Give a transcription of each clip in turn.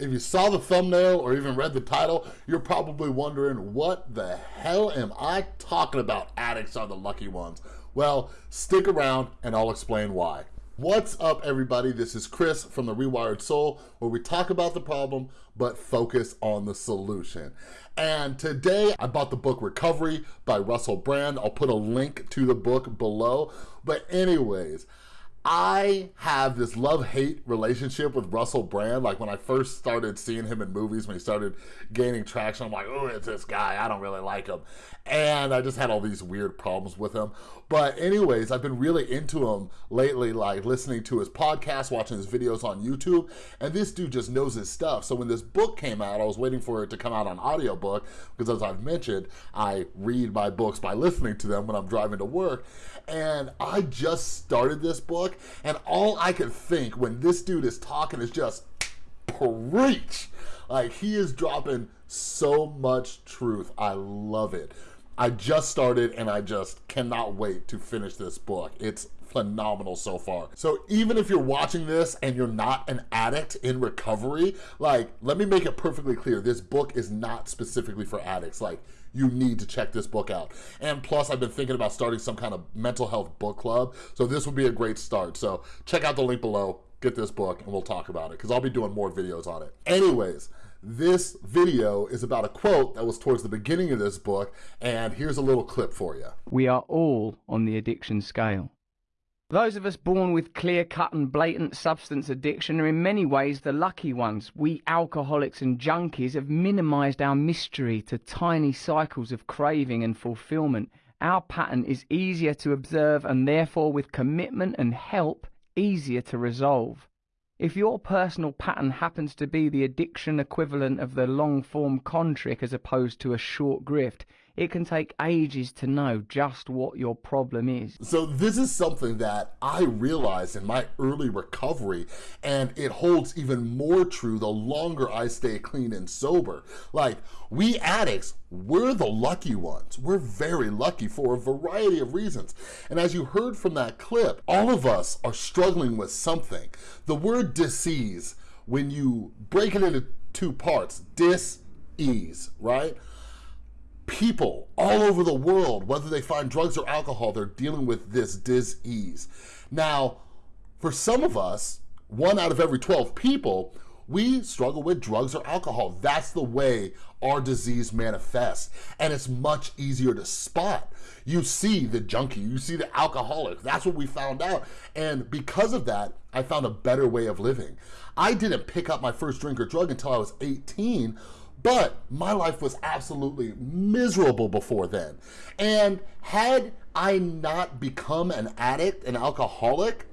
If you saw the thumbnail or even read the title, you're probably wondering, what the hell am I talking about? Addicts are the lucky ones. Well, stick around and I'll explain why. What's up everybody? This is Chris from The Rewired Soul where we talk about the problem but focus on the solution. And today I bought the book Recovery by Russell Brand. I'll put a link to the book below. But anyways, I have this love-hate relationship with Russell Brand. Like when I first started seeing him in movies, when he started gaining traction, I'm like, oh, it's this guy. I don't really like him. And I just had all these weird problems with him. But anyways, I've been really into him lately, like listening to his podcast, watching his videos on YouTube. And this dude just knows his stuff. So when this book came out, I was waiting for it to come out on audiobook because as I've mentioned, I read my books by listening to them when I'm driving to work. And I just started this book and all I can think when this dude is talking is just preach. Like he is dropping so much truth. I love it. I just started and I just cannot wait to finish this book. It's phenomenal so far. So even if you're watching this and you're not an addict in recovery, like, let me make it perfectly clear. This book is not specifically for addicts. Like, you need to check this book out. And plus, I've been thinking about starting some kind of mental health book club, so this would be a great start. So check out the link below, get this book, and we'll talk about it, because I'll be doing more videos on it. Anyways, this video is about a quote that was towards the beginning of this book, and here's a little clip for you. We are all on the addiction scale. Those of us born with clear cut and blatant substance addiction are in many ways the lucky ones. We alcoholics and junkies have minimized our mystery to tiny cycles of craving and fulfillment. Our pattern is easier to observe and therefore, with commitment and help, easier to resolve. If your personal pattern happens to be the addiction equivalent of the long form con trick as opposed to a short grift, it can take ages to know just what your problem is. So this is something that I realized in my early recovery and it holds even more true the longer I stay clean and sober. Like we addicts, we're the lucky ones. We're very lucky for a variety of reasons. And as you heard from that clip, all of us are struggling with something. The word disease, when you break it into two parts, dis-ease, right? People all over the world, whether they find drugs or alcohol, they're dealing with this disease. Now, for some of us, one out of every 12 people, we struggle with drugs or alcohol. That's the way our disease manifests. And it's much easier to spot. You see the junkie, you see the alcoholic. That's what we found out. And because of that, I found a better way of living. I didn't pick up my first drink or drug until I was 18, but my life was absolutely miserable before then. And had I not become an addict, an alcoholic,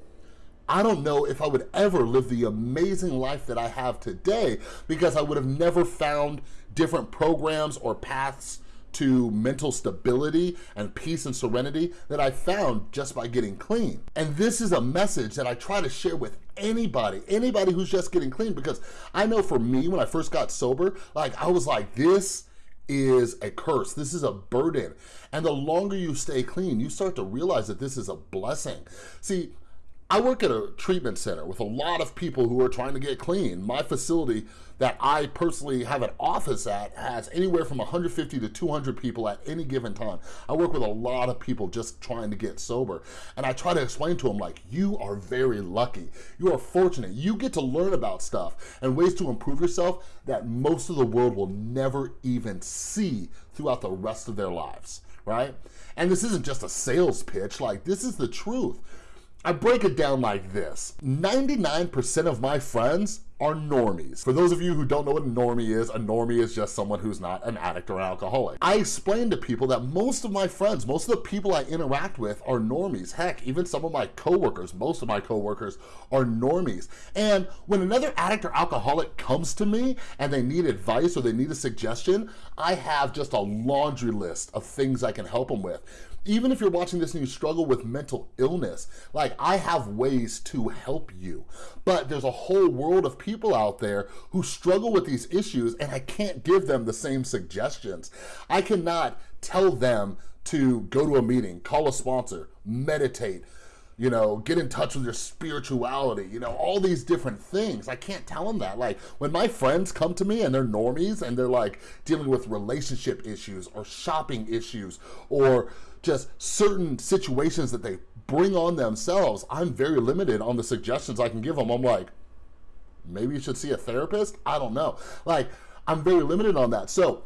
I don't know if I would ever live the amazing life that I have today because I would have never found different programs or paths to mental stability and peace and serenity that I found just by getting clean. And this is a message that I try to share with anybody, anybody who's just getting clean because I know for me, when I first got sober, like I was like, this is a curse. This is a burden. And the longer you stay clean, you start to realize that this is a blessing. See, I work at a treatment center with a lot of people who are trying to get clean. My facility that I personally have an office at has anywhere from 150 to 200 people at any given time. I work with a lot of people just trying to get sober. And I try to explain to them like, you are very lucky. You are fortunate. You get to learn about stuff and ways to improve yourself that most of the world will never even see throughout the rest of their lives, right? And this isn't just a sales pitch, like this is the truth. I break it down like this. 99% of my friends are normies. For those of you who don't know what a normie is, a normie is just someone who's not an addict or an alcoholic. I explain to people that most of my friends, most of the people I interact with are normies. Heck, even some of my coworkers, most of my coworkers are normies. And when another addict or alcoholic comes to me and they need advice or they need a suggestion, I have just a laundry list of things I can help them with even if you're watching this and you struggle with mental illness, like I have ways to help you. But there's a whole world of people out there who struggle with these issues and I can't give them the same suggestions. I cannot tell them to go to a meeting, call a sponsor, meditate, you know, get in touch with your spirituality, you know, all these different things. I can't tell them that. Like when my friends come to me and they're normies and they're like dealing with relationship issues or shopping issues or just certain situations that they bring on themselves, I'm very limited on the suggestions I can give them. I'm like, maybe you should see a therapist. I don't know. Like I'm very limited on that. So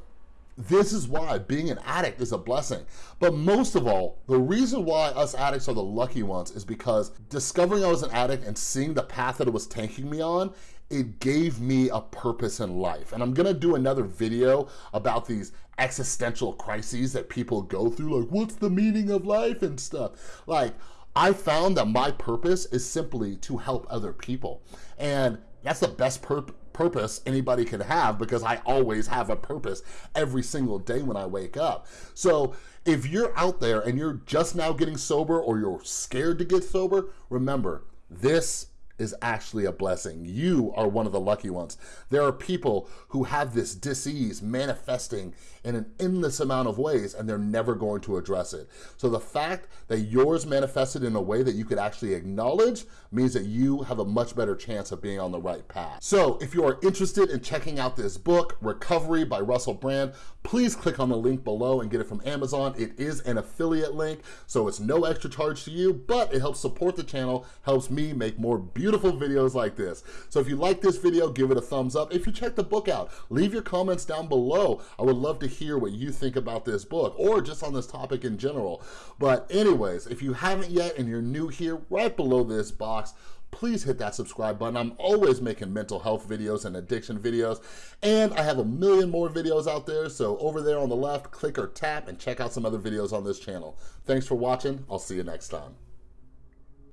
this is why being an addict is a blessing. But most of all, the reason why us addicts are the lucky ones is because discovering I was an addict and seeing the path that it was taking me on, it gave me a purpose in life. And I'm gonna do another video about these existential crises that people go through, like what's the meaning of life and stuff. Like, I found that my purpose is simply to help other people. And that's the best purpose purpose anybody can have because I always have a purpose every single day when I wake up. So if you're out there and you're just now getting sober or you're scared to get sober, remember, this is actually a blessing. You are one of the lucky ones. There are people who have this disease manifesting in an endless amount of ways and they're never going to address it. So the fact that yours manifested in a way that you could actually acknowledge means that you have a much better chance of being on the right path. So if you are interested in checking out this book, Recovery by Russell Brand, please click on the link below and get it from Amazon. It is an affiliate link, so it's no extra charge to you, but it helps support the channel, helps me make more beautiful videos like this. So if you like this video, give it a thumbs up. If you check the book out, leave your comments down below. I would love to hear what you think about this book or just on this topic in general. But anyways, if you haven't yet and you're new here, right below this box, please hit that subscribe button. I'm always making mental health videos and addiction videos, and I have a million more videos out there, so over there on the left, click or tap and check out some other videos on this channel. Thanks for watching. I'll see you next time.